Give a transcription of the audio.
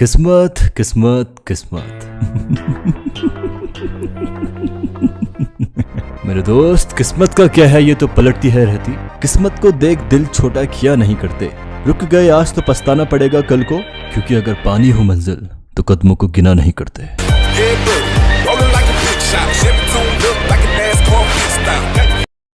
किस्मत किस्मत किस्मत। मेरे दोस्त, किस्मत का क्या है? ये तो पलटती है रहती। किस्मत को देख दिल छोटा किया नहीं करते। रुक गए, आज तो पछताना पड़ेगा कल को, क्योंकि अगर पानी हो मंजिल तो कदमों को गिना नहीं करते।